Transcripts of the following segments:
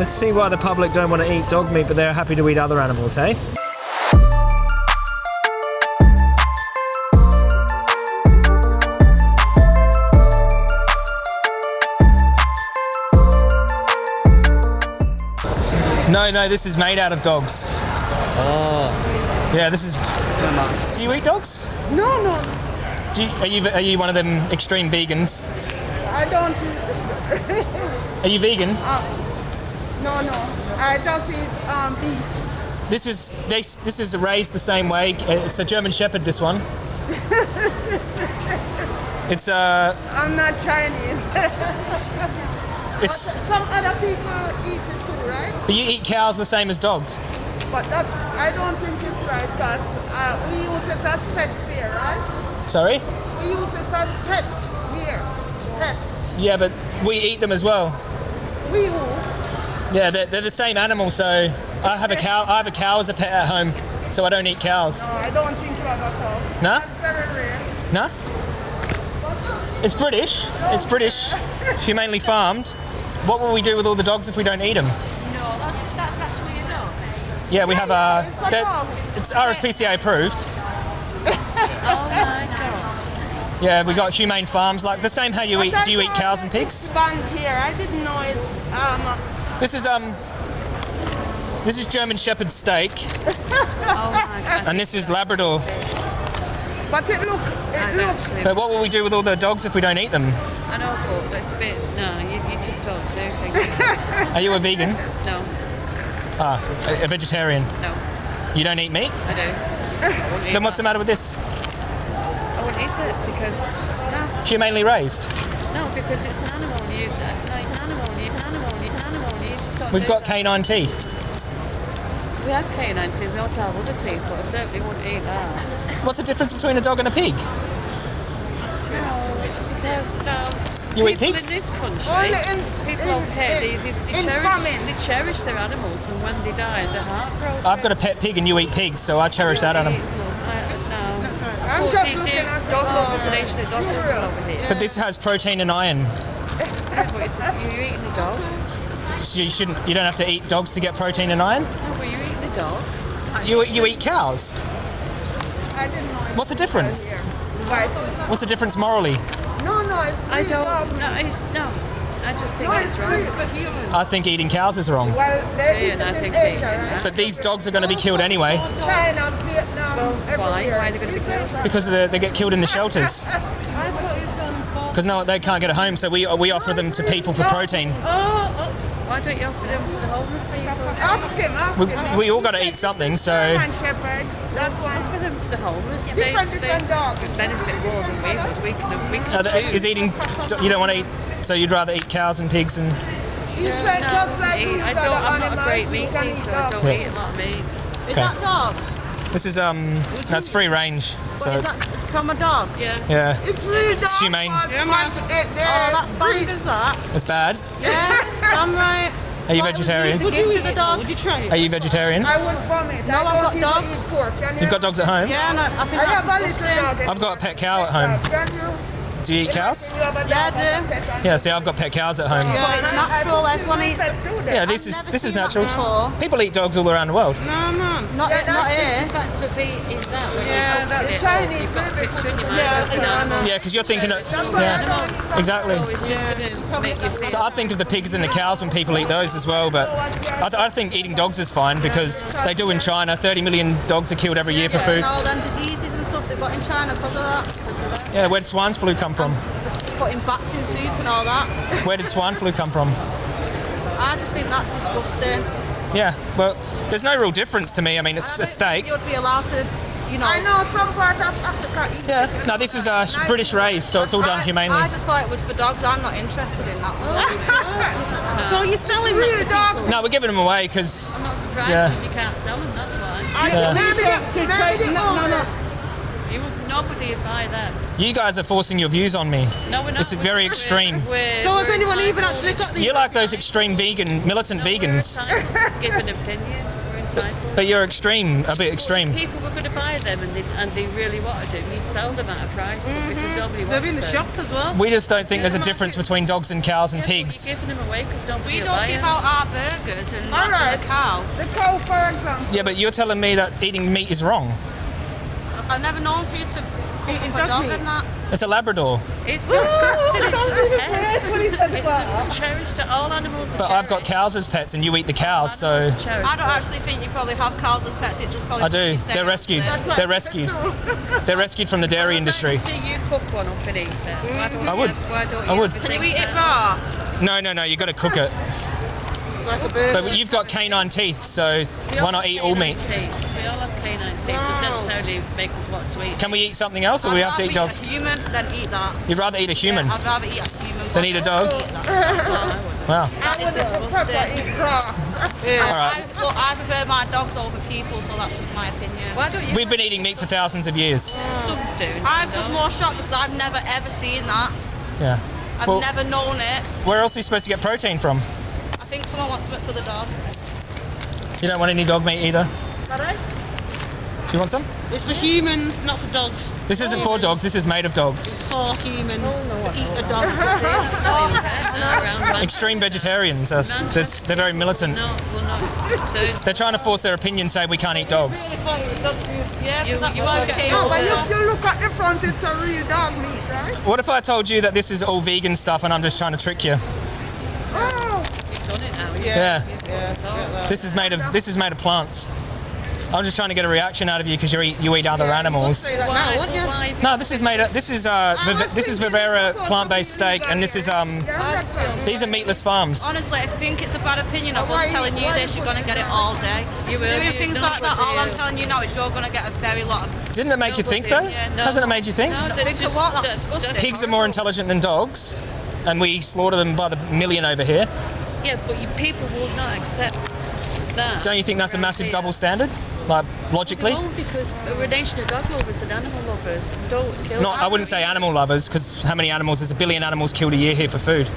Let's see why the public don't want to eat dog meat, but they're happy to eat other animals, hey? No, no, this is made out of dogs. Oh. Yeah, this is. Do you eat dogs? No, no, Do you, are you are you one of them extreme vegans? I don't. Are you vegan? Ah. No, no. I just eat um, beef. This is this this is raised the same way. Uh, It's a German Shepherd. This one. It's uh, I'm not Chinese. it's. Some other people eat it too, right? But you eat cows the same as dogs. But that's. I don't think it's right because uh, we use it as pets here, right? Sorry. We use it as pets here. Pets. Yeah, but we eat them as well. We who? Yeah, they're, they're the same animal. So I have a cow. I have a cow as a pet at home, so I don't eat cows. No, I don't think you have at all. No? That's very rare. No. It's British. It's British. Humanely farmed. What will we do with all the dogs if we don't eat them? No, that's, that's actually a dog. Yeah, we have a. it's a that-. It's RSPCA approved. Oh my gosh. Yeah, we got humane farms like the same. How you eat? Do you eat cows and pigs? Banned here. I didn't know it's. Um, This is um. This is German Shepherd steak, Oh my god. and this is Labrador. but it look. It I'd look. But what will we do with all the dogs if we don't eat them? I know, but it's a bit. No, you, you just don't do things. Are you a vegan? No, Ah, a, a vegetarian. no, You don't eat meat? I do. I Then what's the matter with this? I wouldn't eat it because no, Humanely raised. No, because it's an animal. You, no, it's an animal. It's an animal. It's an animal. You just don't. We've do got that. canine teeth. We have canine teeth. We also have other teeth, but I certainly wouldn't eat that. What's the difference between a dog and a pig? There's no. You eat people pigs? in this country, Only in- people in- over here, they, they, they, cherish, they cherish their animals, and when they die, they're heartbroken. I've got a pet pig and you eat pigs, so I cherish that animal. I, no. I'm Well, just the, the dog dog. lovers, the nation dog lovers over here. But this has protein and iron. Yeah, but it's, you're eating a dog. You shouldn't. You don't have to eat dogs to get protein and iron. No, but you're eating a dog. You you eat cows. I didn't know. it What's the difference? Right. What's the difference morally? No, no, it's. I don't. dog. No, it's no. I just think No, it's it's wrong. free for humans. I think eating cows is wrong. Well, they Yeah, eat and I think Asia, they- right? But these dogs are going to be killed anyway China, Vietnam, Why? everywhere. Why are they going to be killed? because they, they get killed in the shelters. Because no, they can't get a home, so we we offer them to people for protein. Why don't you offer them to the homeless people? Ask him, ask We, him. we all got to eat something, so German Shepherd, that one. Offer them to the homeless. Different, they, different they dogs. would benefit more than we would. We can, we can uh, choose. is eating. You don't want to eat, so you'd rather eat cows and pigs and. You said No, just like I, these I don't. I'm not a great meat can eater, so I don't Yeah. eat a lot of meat. Is Okay. that dog? This is um, that's free range, so it's that from a dog? Yeah. yeah, It's really It's dogs, humane. but want to eat their Oh, that's bad, bang as that. it's bad. Yeah, I'm right. Are you What would vegetarian? To give to the dog. Are you vegetarian? I would vomit. No, I I've got dogs. pork. You You've got dogs at home. Yeah, no, I think I have that's little disgusting. dog. I've got a pet cow at home. Can you? Do you eat cows? You have a Yeah, I do. Yeah, see, I've got pet cows at home. But it's natural, everyone eats. Yeah, this I've is this is natural. People eat dogs all around the world. no, Not, Yeah, not here. The fact of eating that, when Yeah, that's it Chinese, up, you've got a picture in your mind Yeah, of an yeah. Yeah, because you're thinking of That's why I yeah, exactly. So it's just going to make you feel. So I think of the pigs and the cows when people eat those as well, but I, th- I think eating dogs is fine because they do in China. 30 million dogs are killed every year for food. and all them diseases and stuff they've got in China because of that. Because of that. Yeah, where did swine flu come from? Putting bats in soup and all that. Where did swine flu come from? I just think that's disgusting. Yeah, well, there's no real difference to me. I mean, it's a I don't steak. think You'd be allowed to, you know. I know some part of Africa eat Yeah, it. no, this is uh, British raised, so it's all done humanely. I just thought it was for dogs. I'm not interested in that. So you're selling Real that to dog. people? No, we're giving them away because I'm not surprised Yeah. because you can't sell them, that's why. Yeah. Maybe the, maybe the owner. You would, nobody would buy them. you guys are forcing your views on me. No, we're not. It's We're- very we're- extreme. we're- So has anyone even actually got these? You're like those extreme vegan, militant No, we're vegans, Give an opinion. We're but you're extreme, a bit extreme. People were going to buy them and they, and they really wanted them. You'd sell them at a price but because mm-hmm. nobody wants They're in the them. shop as well. We just don't think there's a difference between dogs and cows and Yeah, pigs. You're giving them away because nobody We don't give them. out our burgers and bread. a cow. The cow, for example. Yeah, but you're telling me that eating meat is wrong. I've never known for you to cook Eating up a dog dog meat. and that. It's a Labrador. It's disgusting. It's sounds even pets. worse when he says It's, that. it's cherished. All animals are But I've got cows as pets, and you eat the cows, so Animals are cherished. I don't actually think you probably have cows as pets. It just probably I do. They're it. rescued. They're rescued. They're rescued from the dairy I'd like industry. to see you cook one up and eat it. Why don't I would. ever- Why don't I would. Can you eat it raw? No, no, no. You got to cook it. Like a bird. But you've got canine teeth, so why not eat all meat? teeth. We all have canine teeth. Doesn't necessarily make us want to eat. Can we eat something else, or we have to eat I'd rather dogs? Eat a human than eat that. You'd rather eat a human I'd rather eat a human than eat a dog? Wow. That is disgusting. Eat grass. All right. I, look, I prefer my dogs over people, so that's just my opinion. Why don't you? We've been eating meat for thousands of years. Some do. I'm some just don't. more shocked because I've never ever seen that. Yeah. I've Well- never known it. Where else are you supposed to get protein from? I think someone wants something for the dog. You don't want any dog meat either. Sorry? Do you want some? It's for humans, not for dogs. This isn't for dogs. This is made of dogs. For humans oh, to eat a dog. Oh, Extreme vegetarians. Are, they're, they're very militant. No, well, no. So They're trying to force their opinion, say we can't eat dogs. Yeah, You- that's you what won't I get came Oh, over but if you look at the front, it's a real dog meat, right? What if I told you that this is all vegan stuff and I'm just trying to trick you? Oh, you've done it now. Yeah. This is made of this is made of plants. I'm just trying to get a reaction out of you because you eat you eat other animals. Why? now, Well, wouldn't you? why? No, this is made. Of, this is uh, Viv- this is Vivera plant-based steak, and this is um, Yeah, that's right. these are meatless farms. Honestly, I think it's a bad opinion of Why- us telling you this, you're going to get it all day. You will, Doing things like that, all I'm telling you now is you're going to get a very lot of... Didn't it make you think though? Yeah, no. Hasn't it made you think? No, Think that's just what? That's that's disgusting. Pigs are more intelligent than dogs, and we slaughter them by the million over here. Yeah, but you, people will not accept that. Don't you think that's a massive double standard? Like logically? We because we're a nation of dog lovers and animal lovers. Don't kill. Not, I wouldn't say animal lovers, because how many animals? There's a billion animals killed a year here for food.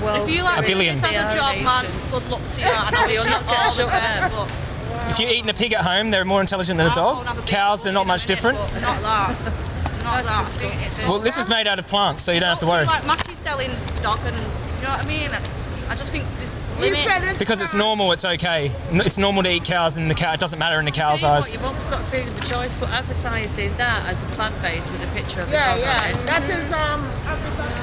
Well, If you like A billion. this as a a job, man, good luck to you. I know You'll you're not not get all shut the up. but... If you're eating a pig at home, they're more intelligent than a dog. a Cows, they're not much minute, different. Not that. Not That's that. disgusting. Well, this is made out of plants, so you don't have to worry. Like Mackie's selling dog and... You know what I mean? I just think there's You said limits. it's Because it's normal, it's okay. It's normal to eat cows, and the cow it doesn't matter in the cow's Tell you what, eyes. You won't got food of choice, but advertising that as a plant based with a picture of a Yeah, dog yeah. on it. That is um.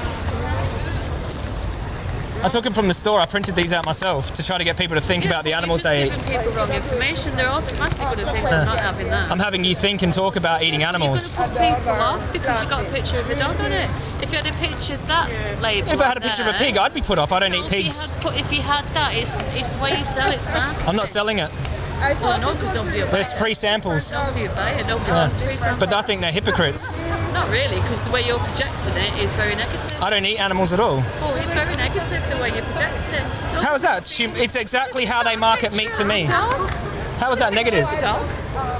I took them from the store. I printed these out myself to try to get people to think Yeah, about the animals they eat. people wrong information. They're automatically going to think I'm not having that. I'm having you think and talk about eating animals. You're going to put people off because you got a picture of a dog on it. If you had a picture of that label, If I had a picture of a pig, I'd be put off. I don't No, eat if you pigs. had If you had that, it's, it's the way you sell it, man. I'm not selling it. Well, I know because nobody will buy But it's free samples. Nobody will buy it. Nobody wants free samples. But I think they're hypocrites. Not really, because the way you're projecting it is very negative. I don't eat animals at all. Oh, it's very negative the way you're projecting it. How is that? It's, exactly how they market meat to me. Dog, How is that negative? dog.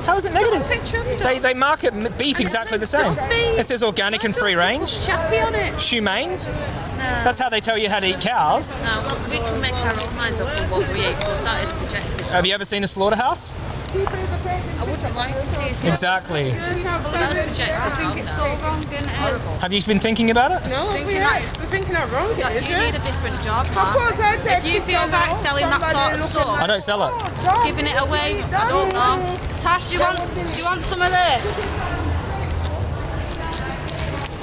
How is it negative? Picture of a. They, they market beef exactly the same. It says organic and free range, Chappy on it. humane. No. That's how they tell you how to eat cows. No, we can make our own mind up on what we eat, but that is projected. Have you ever seen a slaughterhouse? I wouldn't like to see it. Exactly. But that's projected. I think it's so wrong, isn't it? Have you been thinking about it? No, Thinking we that- are. We're thinking that wrong. Like, is you it? need a different job, Suppose I man. take If you feel from like selling that sort of stuff, I don't sell it. giving it away, I don't know. Tash, do you want, do you want some of this?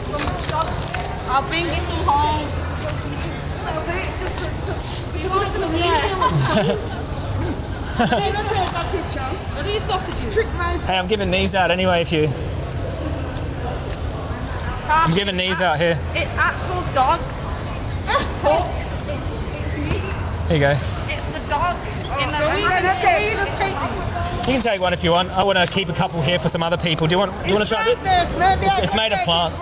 Some dogs. I'll bring you some home. You want some, yeah. Are these sausages? Hey, I'm giving these out anyway if you. I'm giving these out here. It's actual dogs. Here you go. It's the dog in the oh, I'm gonna take. Let's take these. You can take one if you want. I want to keep a couple here for some other people. Do you want? Do you want to try it? This. Maybe It's- it's made of plants.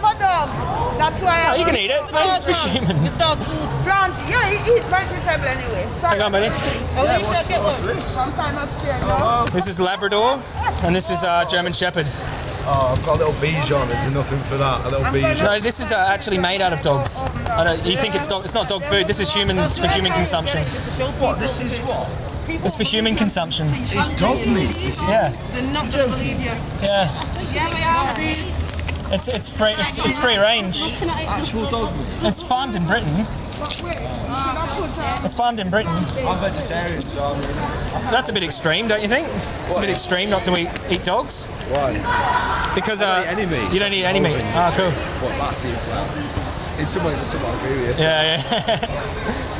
For have a dog. That's why I Oh, you can eat it. It's made it's for humans. It's Dog food. Plant. Yeah, he eat vegetable anyway. Hang on, buddy. Alicia, get one. Sometimes I'm scared. No? This is Labrador, and this is uh, German Shepherd. Oh, I've got a little Bichon. There's nothing for that. A little I'm Bichon. No, this is uh, actually made out of dogs. I don't, you think it's dog? It's not dog food. This is humans for human consumption. What? This is what? It's for human consumption. It's dog meat. Yeah, They're not gonna believe you. yeah. Yeah, we are these. It's it's free. It's, it's free range. Actual dog meat. It's farmed in Britain. But wait, you should have put It's farmed in Britain. I'm vegetarian, so I'm That's a bit extreme, don't you think? It's a bit extreme not to eat, eat dogs Why? because uh, don't eat any meat. you don't eat any meat. All Ah, cool. What that seems like. In some ways, I somewhat agree with. Yeah, yeah.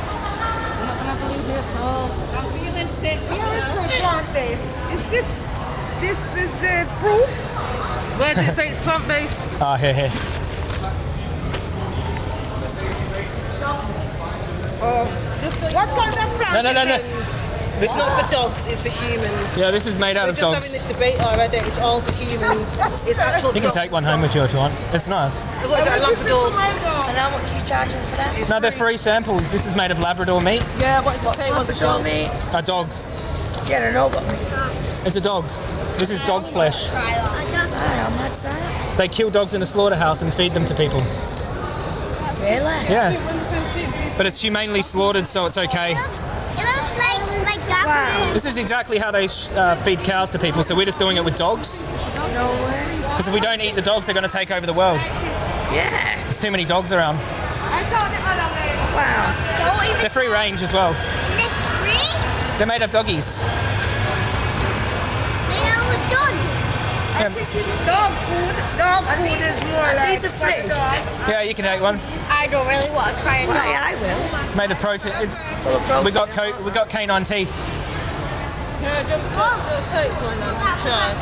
I'm feeling sick. plant-based. Is this, this is the proof? Where does it say it's plant based? Ah, here, here. Oh, just What kind of plant No, no, no, no. It's not for dogs, it's for humans. Yeah, this is made out We're of just having this debate already. It's all for humans. It's actual You can take one home with you if you want. It's nice. Look at a Labrador. And how much are you charging for that? No, they're free samples. This is made of Labrador meat. Yeah, what does it say? What's the show? me. A dog. Yeah, I know, but It's a dog. This is dog flesh. I don't know how much that. They kill dogs in a slaughterhouse and feed them to people. Really? Yeah, When the first thing is but it's humanely slaughtered, so it's okay. It looks like like that. Wow. This is exactly how they sh- uh, feed cows to people, so we're just doing it with dogs. No way. Because if we don't eat the dogs, they're going to take over the world. Yeah. There's too many dogs around. I thought the. Wow. They're free range as well. lick free. They're made of doggies. Made out with doggy. Yeah, Dog food. Dog food is more like these are for free? dog. yeah, you can take one. I don't really want to try it. Well, yeah, I will. Made of protein. It's Full of protein. we got co- we got canine teeth. Yeah, just, just, oh. just take one and try.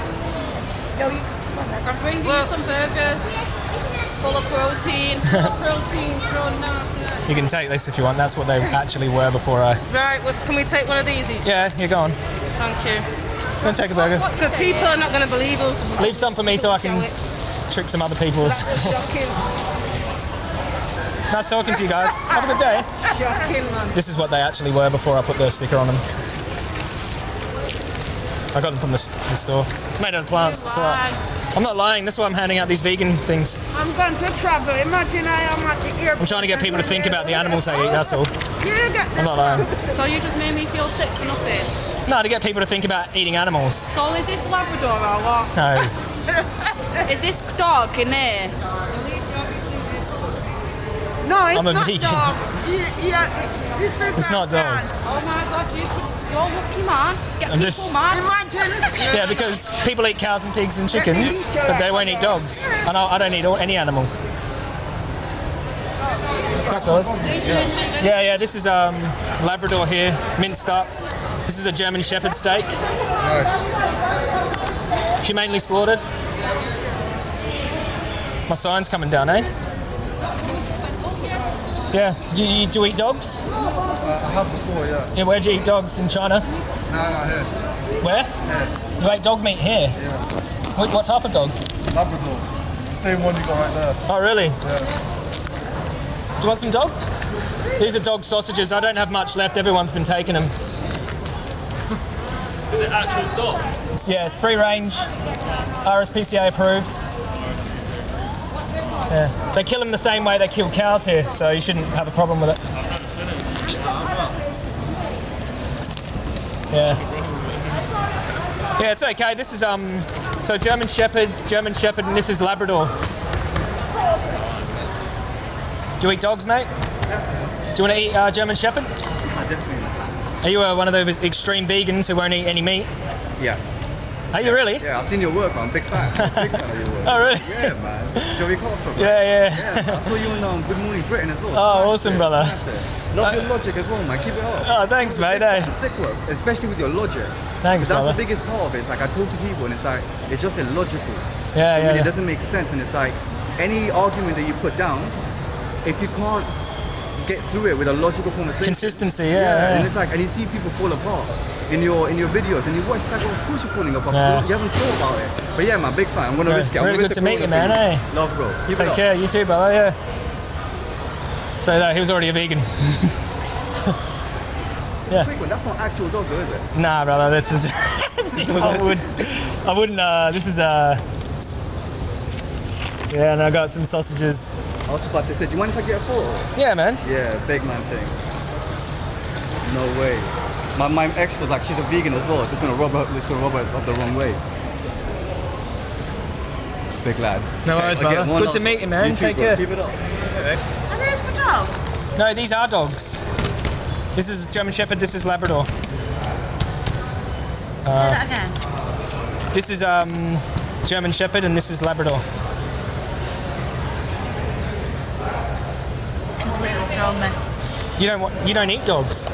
No, you I'm bringing Well- you some burgers full of protein. Protein, prawn, nasty. You can take this if you want. That's what they actually were before I. Right, well, can we take one of these each? Yeah, you're gone. Thank you. Go and take a burger. Because people are not going to believe us. Leave some for me so I can trick some other people. Shocking. nice talking to you guys. Have a good day. Shocking, man. This is what they actually were before I put the sticker on them. I got them from the, st- the store. It's made out of plants. It's alright. I'm not lying. That's why I'm handing out these vegan things. I'm going to travel. Imagine I am at the airport. I'm trying to get people to think about the animals they eat. That's all. I'm not lying. So you just made me feel sick for nothing. No, to get people to think about eating animals. So is this Labrador or what? No. Is this dog in there? No, it's I'm a not vegan. dog. Yeah, yeah, this is It's not dog. Oh my god, you could, you're lucky man. Get I'm people just- mad. Imagine. Yeah, because people eat cows and pigs and chickens, but they won't eat dogs. And I, I don't eat all, any animals. What's up, fellas? Yeah, yeah. This is um, Labrador here, minced up. This is a German Shepherd steak, Nice. humanely slaughtered. My sign's coming down, eh? Yeah. Do you, do you eat dogs? Uh, I have before, yeah. Yeah. Where do you eat dogs in China? No, not here. Where? You ate dog meat here. Yeah. What, what type of dog? Labrador. Same one you got right there. Oh, really? Yeah. Do you want some dog? These are dog sausages. I don't have much left. Everyone's been taking them. Is it actual dog? It's, yeah, it's free range, RSPCA approved. Yeah. They kill them the same way they kill cows here, so you shouldn't have a problem with it. I've not seen it. Yeah. Yeah, it's okay. This is um, so German Shepherd, German Shepherd, and this is Labrador. Do you eat dogs, mate? Do you want to eat uh, German Shepherd? Are you uh, one of those extreme vegans who won't eat any meat? Yeah, Are you really? yeah, I've seen your work, man. Big fan. Big fan of your work. Oh, really? Yeah, man. Joey Carbstrong. Yeah, yeah. Yeah, I saw you on um, Good Morning Britain as well. Oh, Smashed awesome, it, brother. Love your logic as well, man. Keep it up. Oh, thanks, mate. eh? Sick work, especially with your logic. Thanks, That's brother. the biggest part of it. It's like I talk to people and it's like it's just illogical. Yeah, I mean, yeah, It doesn't make sense, and it's like any argument that you put down, if you can't get through it with a logical conversation. Consistency, yeah, Yeah, and it's like, and you see people fall apart in your in your videos, and you watch. It's like, well, of course you're falling apart. Yeah. You haven't thought about it. But yeah, man, big fan. I'm gonna Yeah, risk it. I'm really good to meet you, man, thing. eh? Love, bro. Keep it Take up. care. You too, brother. Yeah. So that he was already a vegan. Quick one. That's not actual dog, though, is it? Nah, brother. This is. I would. I wouldn't. Uh, this is. Uh, yeah, and I got some sausages. I was about to say, do you mind if I get a photo? Yeah, man. Yeah, big man thing. No way. My, my ex was like, she's a vegan as well. It's just gonna rub her. It's gonna rub her up the wrong way. Big lad. No worries, I'll brother. Good to meet you, man. too, Take bro. care. Keep it up. Are those for dogs? No, these are dogs. This is German Shepherd. This is Labrador. Say that again. This is um, German Shepherd, and this is Labrador. You don't want, you don't eat dogs.